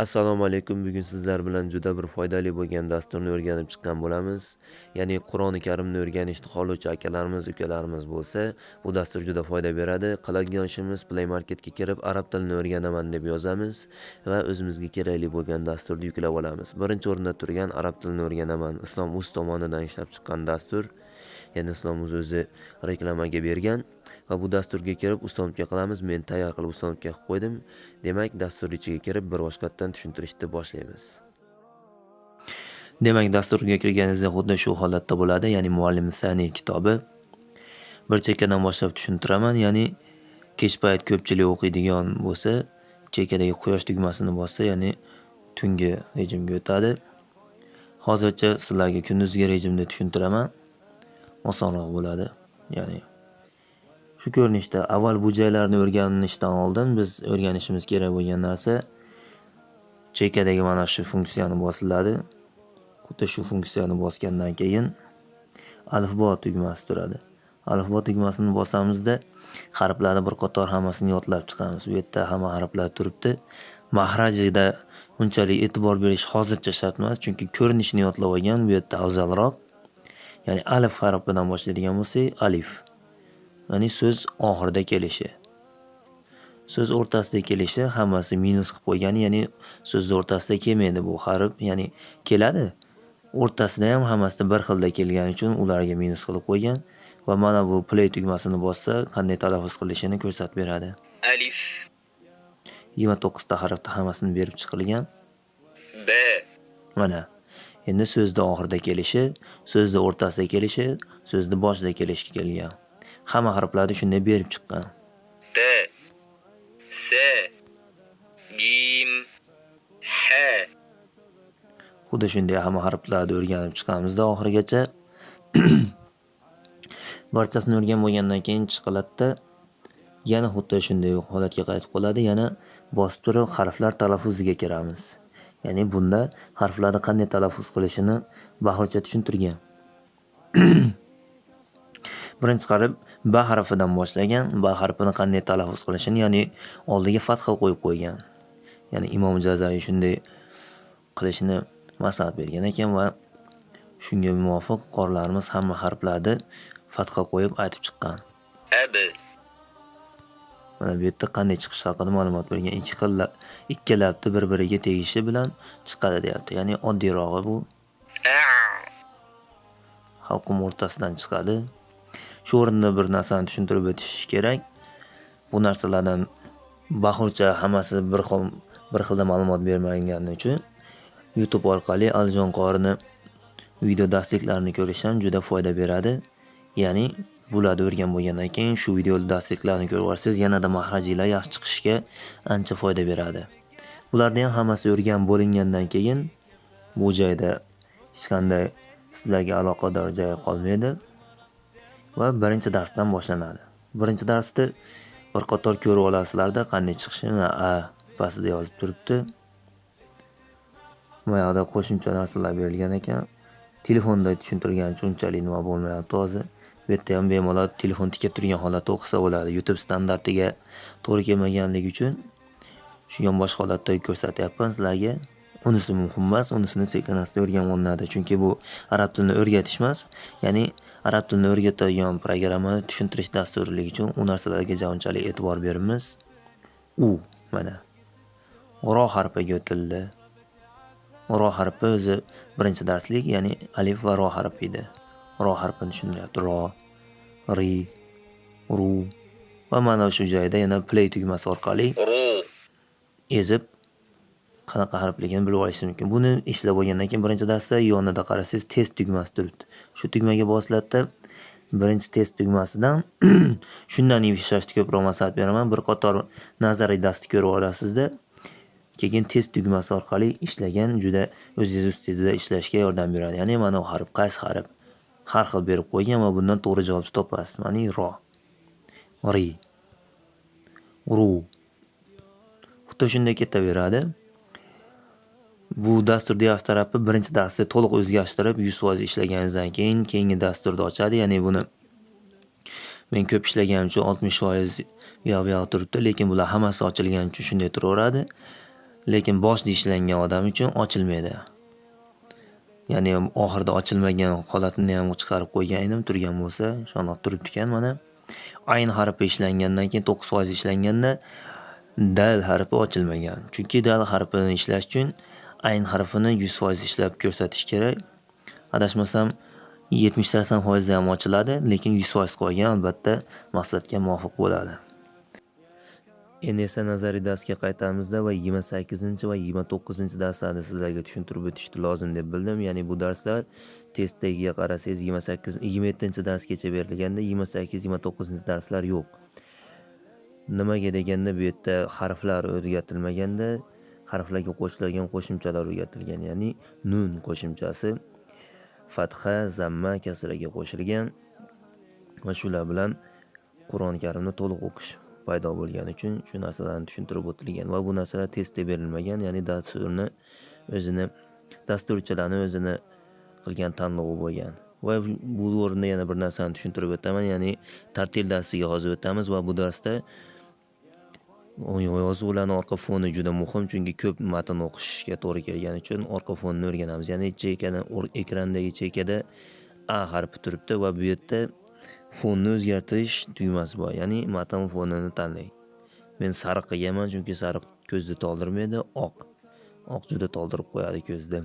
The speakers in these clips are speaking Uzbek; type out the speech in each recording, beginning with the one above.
Assalomu alaykum. Bugun sizlar bilan juda bir foydali bo'lgan dasturni o'rganib chiqqan bo'lamiz. Ya'ni Qur'oni Karimni o'rganishni xohlovchi akalarimiz, ukalarimiz bo'lsa, bu dastur juda foyda beradi. Qiladigan ishimiz Play Marketga kirib arab tilini o'rganaman deb yozamiz va o'zimizga kerakli bo'lgan dasturni yuklab olamiz. Birinchi o'rinda turgan arab tilini o'rganaman. Islom Uz tomonidan ishlab chiqqan dastur. Ya'ni Islom o'zi reklamaga bergan. va bu dasturga kirib uslubga qilamiz. Men tayyor qilib uslubga qilib qo'ydim. Demak dastur ichiga kirib bir boshqatdan tushuntirishni boshlaymiz. Demak dasturga kirganingizda xuddi shu holatda bo'ladi. Ya'ni muallim sani kitobi. Bir chekkadan boshlab tushuntiraman. Ya'ni kech payt ko'pchilik o'qiydigan bo'lsa chekkadagi quyosh tugmasini bossa ya'ni tungi rejimga o'tadi. Hozircha sizlarga kunduzgi rejimda tushuntiraman. Osonroq bo'ladi ya'ni Shu ko'rinishda avval bu joylarni o'rganishdan oldin biz o'rganishimiz kerak bo'lgan narsa chekkadagi mana shu funksiyani bosiladi. Xuddi shu funksiyani bosgandan keyin alifbo tugmasi turadi. Alifbo tugmasini bosamizda harflarni bir qator hammasini yodlab chiqamiz. Bu yerda hamma harflar turibdi. Mahrajida unchalik e'tibor berish hozircha shart emas, chunki ko'rinishini yodlab olgan bu yerda afzalroq. Ya'ni alif harfidan boshlaydigan bo'lsak, alif. ya'ni so'z oxirida kelishi. So'z o'rtasida kelishi hammasi minus qilib qo'ygan ya'ni so'zni o'rtasida kelmaydi bu harf. Ya'ni keladi. O'rtasida ham hammasi bir xilda kelgani uchun ularga minus qilib qo'ygan va mana bu play tugmasini bossa qanday talaffuz qilishini ko'rsatib beradi. Alif. Yigirma to'qqizta harfda hammasini berib chiqilgan. B. Mana endi so'zni oxirida kelishi so'zni o'rtasida kelishi so'zni boshida kelishga kelgan. Hamma harflarni shunday berib chiqqan. T s gim h. Xuddi shunday hamma harflarni o'rganib chiqamizda oxirigacha. Barchasini o'rganib bo'lgandan keyin chiqiladida yana xuddi shunday holatga qaytib qoladi. Yana bosib turib harflar talaffuziga kiramiz ya'ni bunda harflarni qanday talaffuz qilishini bahorcha tushuntirgan. Birinchi qarib ba harfidan boshlagan ba harfini qanday talaffuz qilishini ya'ni oldiga fatha qo'yib qo'ygan. Ya'ni imom jazoiy shunday qilishni maslahat bergan ekan va shunga muvofiq qorilarimiz hamma harflarni fatha qo'yib aytib chiqqan. Abi mana bu yerda qanday chiqishi haqida ma'lumot bergan ikki xil ikki labni bir biriga tegishi bilan chiqadi deyapti. Ya'ni oddiyrog'i bu. Halqum o'rtasidan chiqadi. Shu o'rinda bir narsani tushuntirib o'tish kerak. Bu narsalardan bahurcha hammasi bir xil bir xilda ma'lumot bermagani uchun youtube orqali alijon qorini video darsliklarini ko'rish ham juda foyda beradi. Ya'ni bularni o'rgan bo'lgandan keyin shu video darsliklarni ko'rib olsangiz yanada mahrajinglar yaxshi chiqishga ancha foyda beradi. Bularni ham hammasi o'rganib bo'lingandan keyin bu joyda hech qanday sizlarga aloqador joy qolmaydi va birinchi darsdan boshlanadi. Birinchi darsda bir qator ko'rib olasizlarda qanday chiqishini a pastida yozib turibdi. Buyoqda qo'shimcha narsalar berilgan ekan. Telefonda tushuntirganicha unchalik nima bo'lmayapti hozir? Bu yerda ham bemalol telefon tikka turgan holatda o'qisa bo'ladi. Youtube standartiga to'g'ri kelmaganligi uchun shu yonbosh holatda ko'rsatyapman sizlarga unisi muhim emas unisini sekin asta o'rganib olinadi. Chunki bu arab tilini o'rgatish emas ya'ni arab tilini o'rgatadigan programmani tushuntirish dasturligi uchun u narsalarga unchalik e'tibor beramiz u mana ro harfiga o'tildi. Ro harfi o'zi birinchi darslik ya'ni alif va ro harfi edi. Ro harfini tushuntiryapti ro. Ri ru va mana shu joyda yana play tugmasi orqali ezib qanaqa harfligini bilib olishingiz mumkin. Buni ishlab bo'lgandan keyin birinchi darsda yonida qarasangiz test tugmasi turibdi. Shu tugmaga bosiladida birinchi test tugmasidan shundan ishlashni ko'proq maslahat beraman. Bir qator nazariy darsni ko'rib olasizda keyin test tugmasi orqali ishlagan juda o'zingiz ustida ishlashga yordam beradi. Ya'ni mana bu harf qaysi harf har xil berib qo'ygan va bundan to'g'ri javobni topasiz mana ro. Ri. Ru. Xuddi shunday ketaveradi. Bu dastur yaxshi tarafi birinchi darsda to'liq o'zgartirib yuz foiz ishlaganingizdan keyin keyingi dasturni ochadi. Ya'ni buni men ko'p ishlaganim uchun oltmish foiz u yoq bu yoq turibdi lekin bular hammasi ochilgani uchun shunday turaveradi. Lekin boshida ishlangan odam uchun ochilmaydi. Ya'ni oxirida ochilmagan holatini ham chiqarib qo'ygan edim turgan bo'lsa, shundoq turibdi ekan mana. Ayn harfi ishlangandan keyin 9% ishlanganda dal harfi ochilmagan. Chunki dal harfini ishlash uchun ayn harfini 100% ishlab ko'rsatish kerak. Adashmasam 70-80% da ham ochiladi, lekin 100% qolgan albatta maqsadga muvofiq bo'ladi. Endi esa nazariy darsga qaytamizda va 28 va 29 darslarni sizlarga tushuntirib o'tishni lozim deb bildim. Ya'ni bu darslar test tagiga qarasangiz 28 27-darsgacha berilganda 28-29 darslar yo'q. Nimaga deganda bu yerda harflar o'rgatilmaganda harflarga qo'shiladigan qo'shimchalar o'rgatilgan. Ya'ni nun qo'shimchasi fatha, zamma, kasraga qo'shilgan va shular bilan Qur'oni Karimni to'liq o'qish paydo bo'lgani uchun shu narsalarni tushuntirib o'tilgan va bu narsalar testda berilmagan. Ya'ni dasturni o'zini dasturchilarni o'zini qilgan tanlovi bo'lgan. Va bu o'rinda yana bir narsani tushuntirib o'taman. Ya'ni tartil darsiga hozir o'tamiz va bu darsda yozuvlarning orqa foni juda muhim, chunki ko'p matn o'qishga to'g'ri kelgani uchun orqa fonni o'rganamiz. Ya'ni chekada ekrandagi chekada A harfi turibdi va bu yerda fonni o'zgartirish tugmasi bor. Ya'ni matn fonini tanlang. Men sariq qilganman, chunki sariq ko'zni toldirmaydi, oq. Oq juda toldirib qo'yadi ko'zni.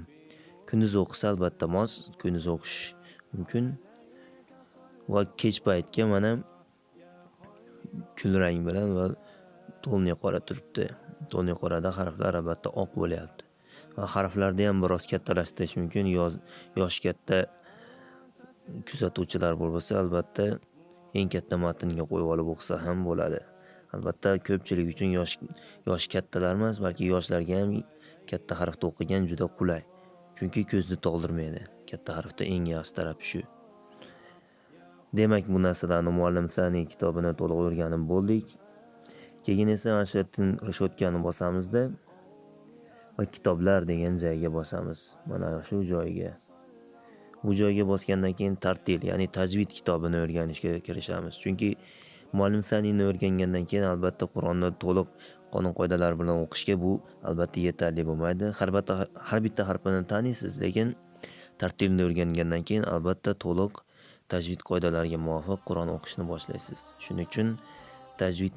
Kunduz o'qisa albatta mos, kunduz o'qish mumkin. Va kech paytga mana kulrang bilan va to'lni qora turibdi. To'lni qorada harflar albatta oq bo'lyapti. Va harflarni ham biroz kattalashtirish mumkin. Yoz yosh katta kuzatuvchilar bo'lsa, albatta eng katta matnga qo'yib olib o'qisa ham bo'ladi. Albatta ko'pchilik uchun yosh yosh kattalar emas, balki yoshlarga ham katta harfda o'qigan juda qulay. Chunki ko'zni toldirmaydi. Katta harfda eng yaxshi tarafi shu. Demak, bu narsalarni muallim sani kitobini to'liq o'rganib bo'ldik. Keyin esa mana shu bosamizda va kitoblar degan joyga bosamiz. Mana shu joyga. Bu joyga bosgandan keyin tartil, ya'ni tajvid kitobini o'rganishga kirishamiz. Chunki muallim sanini o'rgangandan keyin albatta Qur'onni to'liq qonun qoidalar bilan o'qishga bu albatta yetarli bo'lmaydi. Har bitta harfini taniysiz, lekin tartilni o'rgangandan keyin albatta to'liq tajvid qoidalariga muvofiq Qur'on o'qishni boshlaysiz. Shuning uchun tajvid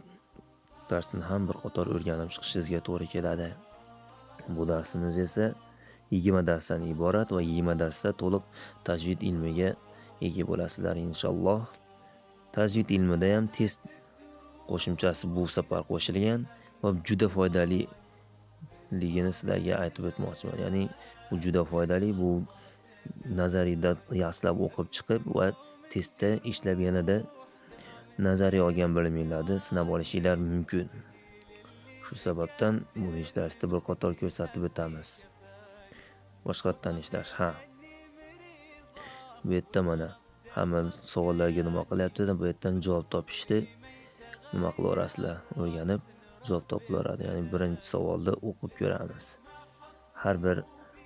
darsini ham bir qator o'rganib chiqishingizga to'g'ri keladi. Bu darsimiz esa 20 darsdan iborat va 20 darsda to'liq tajvid ilmiga ega bo'lasizlar inshaalloh. Tajvid ilmida ham test qo'shimchasi bu safar qo'shilgan va juda foydali ligini sizlarga aytib o'tmoqchiman. Ya'ni bu juda foydali, bu nazariyda yaxshilab o'qib chiqib va testda ishlab yanada nazariy olgan biliminglarni sinab olishinglar mumkin. Shu sababdan bu darsda bir qator ko'rsatib o'tamiz. Boshqatdan ishlash, ha. Bu yerda mana hamma savollarga nima qilyapti, bu yerdan javob topishni nima qilaverasizlar, o'rganib javob topilaveradi. Ya'ni birinchi savolni o'qib ko'ramiz. Har bir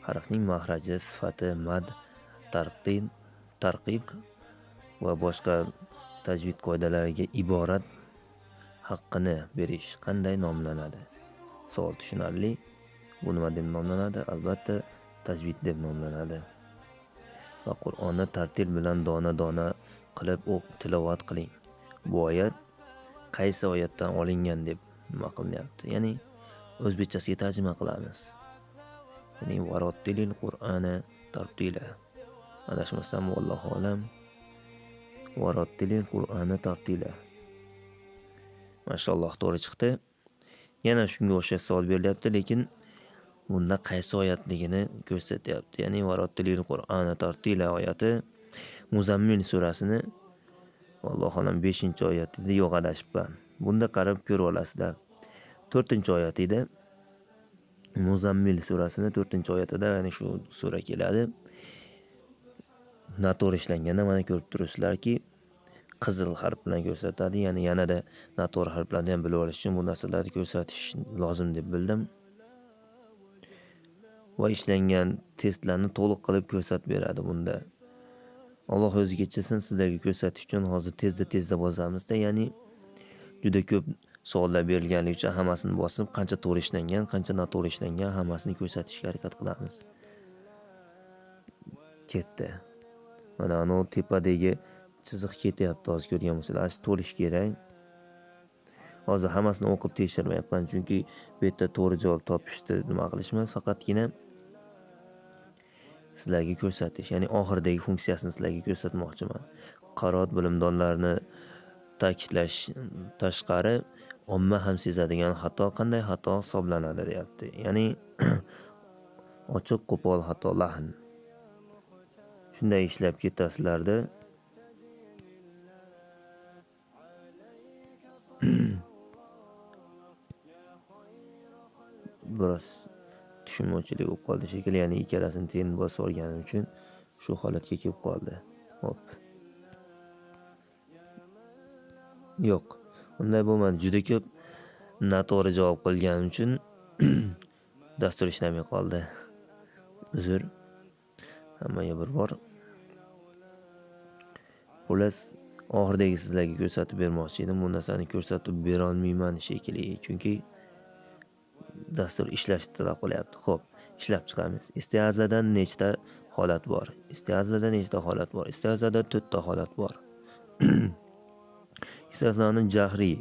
harfning mahraji, sifati, mad, tarqin, tarqiq va boshqa tajvid qoidalariga iborat haqqini berish qanday nomlanadi? Savol tushunarli. Bu nima deb nomlanadi? Albatta tajvid deb nomlanadi. Va Qur'onni tartil bilan dona-dona qilib o'q tilovat qiling. Bu oyat qaysi oyatdan olingan deb nima qilinyapti? Ya'ni o'zbekchasiga tarjima qilamiz. Ya'ni varattilil Qur'oni tartila. Adashmasam vallohu alam. Varattilil Qur'ana tartila. Mashalloh to'g'ri chiqdi. Yana shunga o'xshash savol berilyapti, lekin bunda qaysi oyatligini ko'rsatyapti. Ya'ni varattilil Qur'ana tartila oyati Muzammil surasini Alloh alam 5-oyatida yo'q adashibman. Bunda qarab ko'rib olasizlar. 4-oyatida Muzammil surasini 4-oyatida, ya'ni shu sura keladi. Noto'g'ri ishlanganda mana ko'rib turibsizlarki, qizil harf bilan ko'rsatadi. Ya'ni yanada noto'g'ri harflarni ham bilib olish uchun bu narsalarni ko'rsatish lozim deb bildim. Va ishlangan testlarni to'liq qilib ko'rsatib beradi bunda. Alloh o'zi kechirsin sizlarga ko'rsatish uchun hozir tezda-tezda bosamizda ya'ni juda ko'p savollar berilganligi uchun hammasini bosib, qancha to'g'ri ishlangan, qancha noto'g'ri ishlangan hammasini ko'rsatishga harakat qilamiz. Ketdi. Mana anavi tepadagi chiziq ketyapti hozir ko'rgan bo'lsanglar, to'lish kerak. Hozir hammasini o'qib tekshirmayapman, chunki bu yerda to'g'ri javob topishni nima qilishimiz faqatgina sizlarga ko'rsatish, ya'ni oxiridagi funksiyasini sizlarga ko'rsatmoqchiman. qarot bilimdonlarni ta'kidlash tashqari omma ham sezadigan xato qanday xato hisoblanadi deyapti. Ya'ni ochiq qo'pol xato lahn. Shunday ishlab ketasizlarda biroz tushunmovchilik bo'lib qoldi shekilli, ya'ni ikkalasini teng bosib olganim uchun shu holatga kelib qoldi. Hop. Yo'q, unday bo'lmadi. Juda ko'p noto'g'ri javob qilganim uchun dastur ishlamay qoldi. Uzr. Hammaga bir bor. Xullas, oxiridagi sizlarga ko'rsatib bermoqchi edim. Bu narsani ko'rsatib bera olmayman shekilli, chunki dastur ishlash talab qilyapti. Xo'p, ishlab chiqamiz. Istiazadan nechta holat bor? Istiazada nechta holat bor? Istiazada to'rtta holat bor. Istiazani jahriy,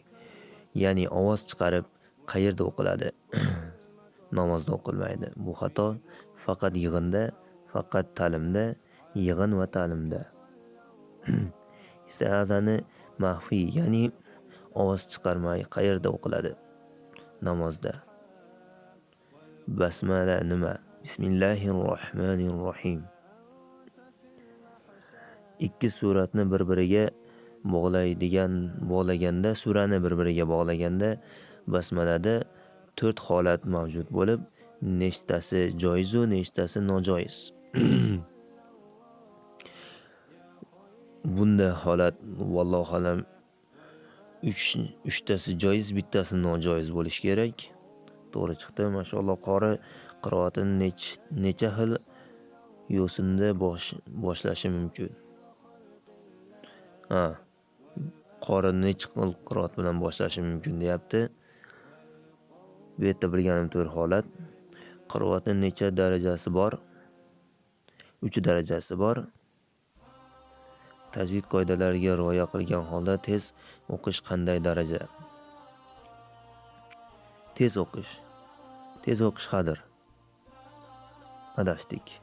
ya'ni ovoz chiqarib qayerda o'qiladi? Namozda o'qilmaydi. Bu xato faqat yig'inda, faqat ta'limda, yig'in va ta'limda. Istiazani maxfiy, ya'ni ovoz chiqarmay qayerda o'qiladi? Namozda. Basmala nima? bismillahi rohmanir rohim Ikki suratni bir-biriga bog'laydigan bog'laganda, surani bir-biriga bog'laganda basmalada to'rt holat mavjud bo'lib, nechtasi joiz va nechtasi nojoiz. Bunda holat vallohu alam 3 uchtasi joiz, bittasi nojoiz bo'lishi kerak. To'g'ri chiqdi. Mashalloh qori qiroatini nech necha xil yo'sinda bosh boshlashi mumkin. Ha. Qori necha xil qiroat bilan boshlashi mumkin deyapti. Bu yerda bilganim 4 holat. Qiroatning necha darajasi bor? 3 darajasi bor. Tajvid qoidalariga rioya qilgan holda tez o'qish qanday daraja? Tez o'qish. Tez o'qish hadir. Adashdik.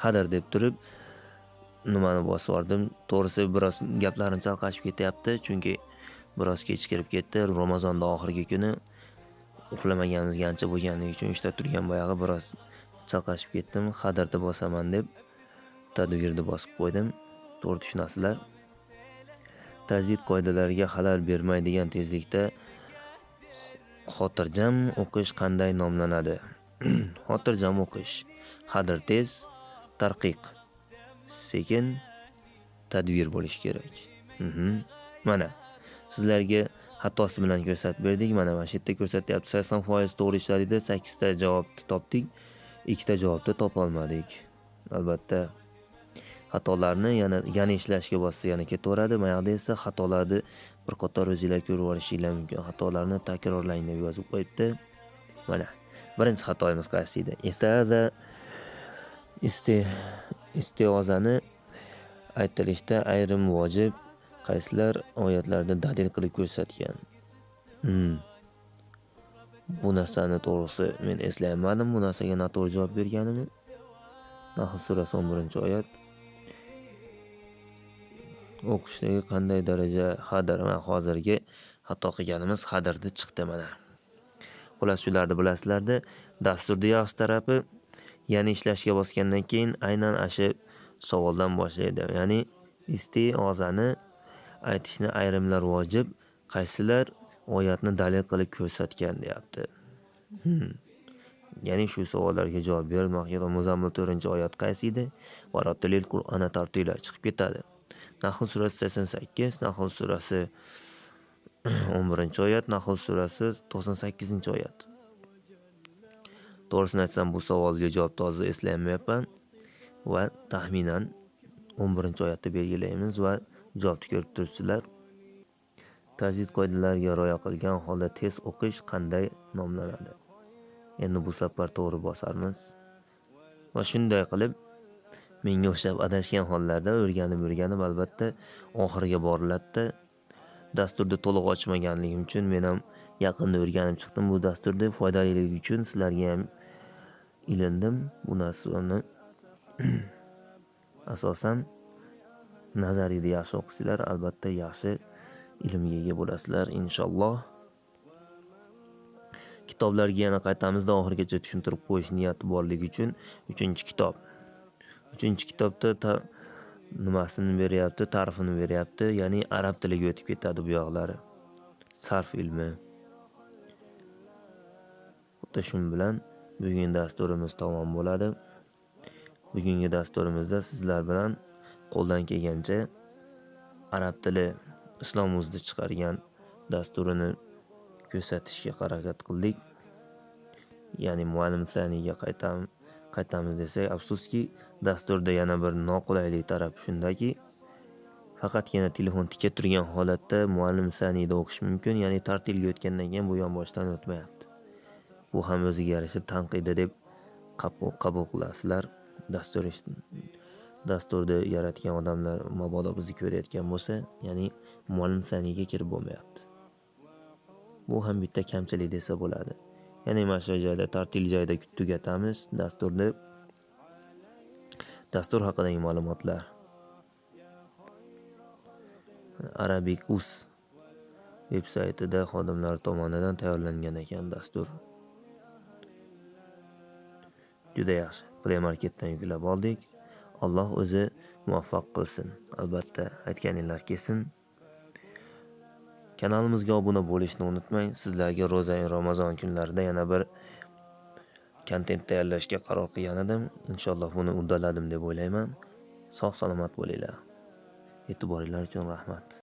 Hadir deb turib nimani bosib yubordim. To'g'risi biroz gaplarim chalqashib ketyapti, chunki biroz kech kirib ketdi. Ramazonning oxirgi kuni uxlamaganimizga ancha bo'lganligi uchun ishda turgan boyag'i biroz chalqashib ketdim. Hadirni bosaman deb tadbirni bosib qo'ydim. To'g'ri tushunasizlar. Tajvid qoidalariga xalal bermaydigan tezlikda xotirjam o'qish qanday nomlanadi? Xotirjam o'qish. Hadir tez, tarqiq sekin, tadbir bo'lishi kerak. Mhm. Mana sizlarga xatosi bilan ko'rsatib berdik. Mana mana shu yerda ko'rsatyapti. 80% to'g'ri ishladingiz, 8 ta javobni topdik. 2 ta javobni topa olmadik. Albatta xatolarni yana yana ishlashga bossa yana ketaveradi. Mayog'da esa xatolarni bir qator o'zinglar ko'rib olishinglar mumkin. Xatolarni takrorlang deb yozib qo'yibdi. Mana birinchi xatoyimiz qaysi edi? Istaza iste istiozani aytilishda ayrim vojib qaysilar oyatlarda dalil qilib ko'rsatgan. Hmm. Bu narsani to'g'risi men eslayolmadim. Bu narsaga noto'g'ri javob berganimni. Nahl surasi 11-oyat. O'qishdagi qanday daraja hadir va hozirgi xato qilganimiz hadirda chiqdi mana. Xullas shularni bilasizlarda, dasturni yaxshi tarafi ya'ni ishlashga bosgandan keyin aynan ashu savoldan boshlaydi. Ya'ni istiozani aytishni ayrimlar vojib, qaysilar oyatni dalil qilib ko'rsatgan deyapti. Hmm. Ya'ni shu savollarga javob bermoqda Muzammil 4-oyat qaysi edi? Varotilil Qur'ona tartila chiqib ketadi. Nahl surasi 88, Nahl surasi 11-oyat, Nahl surasi 98-oyat. To'g'risini aytsam bu savolga javobni hozir eslamayapman va taxminan 11-oyatda belgilaymiz va javobni ko'rib turibsizlar. Tajvid qoidalariga rioya qilgan holda test o'qish qanday nomlanadi? Endi bu safar to'g'ri bosarmiz. Va shunday qilib menga o'xshab adashgan hollarda o'rganib-o'rganib albatta oxiriga boriladida Dasturni to'liq ochmaganligim uchun men ham yaqinda o'rganib chiqdim bu dasturni foydaliligi uchun sizlarga ham ilindim. Bu narsani asosan nazariyda yaxshi o'qisanglar albatta yaxshi ilmga ega bo'lasizlar inshaalloh. Kitoblarga yana qaytamizda oxirigacha tushuntirib qo'yish niyati borligi uchun 3-kitobda nimasini beryapti, ta'rifini beryapti, ya'ni arab tiliga o'tib ketadi bu yoqlari. Sarf ilmi. Xuddi shu bilan bugungi dasturimiz tamom bo'ladi. Bugungi dasturimizda sizlar bilan qo'ldan kelgancha arab tili Islom o'zida chiqargan dasturini ko'rsatishga harakat qildik. Ya'ni muallim saniyga qaytamiz qaytamiz desak, afsuski dasturda yana bir noqulaylik taraf shundaki, faqatgina telefon tika turgan holatda muallim saniyda o'qish mumkin, ya'ni tartilga o'tgandan keyin bu yonboshdan o'tmayapti. Bu ham o'ziga yarasha tanqidi deb qabul qabul qilasizlar. Dastur dasturni yaratgan odamlar mabodo bizni ko'rayotgan bo'lsa, ya'ni muallim saniyga kirib bo'lmayapti. Bu ham bitta kamchilik desa bo'ladi. Ya'ni mana shu joyda tartil joyida tugatamiz dasturni. Dastur haqidagi ma'lumotlar. Arabic.uz veb-saytida xodimlar tomonidan tayyorlangan ekan dastur. Juda yaxshi. Play Marketdan yuklab oldik. Alloh o'zi muvaffaq qilsin. Albatta aytganinglar kelsin. Kanalimizga obuna bo'lishni unutmang. Sizlarga ro'za Ramazon kunlarida yana bir kontent tayyorlashga qaror qilgan edim. Inshaalloh buni uddaladim deb o'ylayman. Sog' salomat bo'linglar. E'tiboringlar uchun rahmat.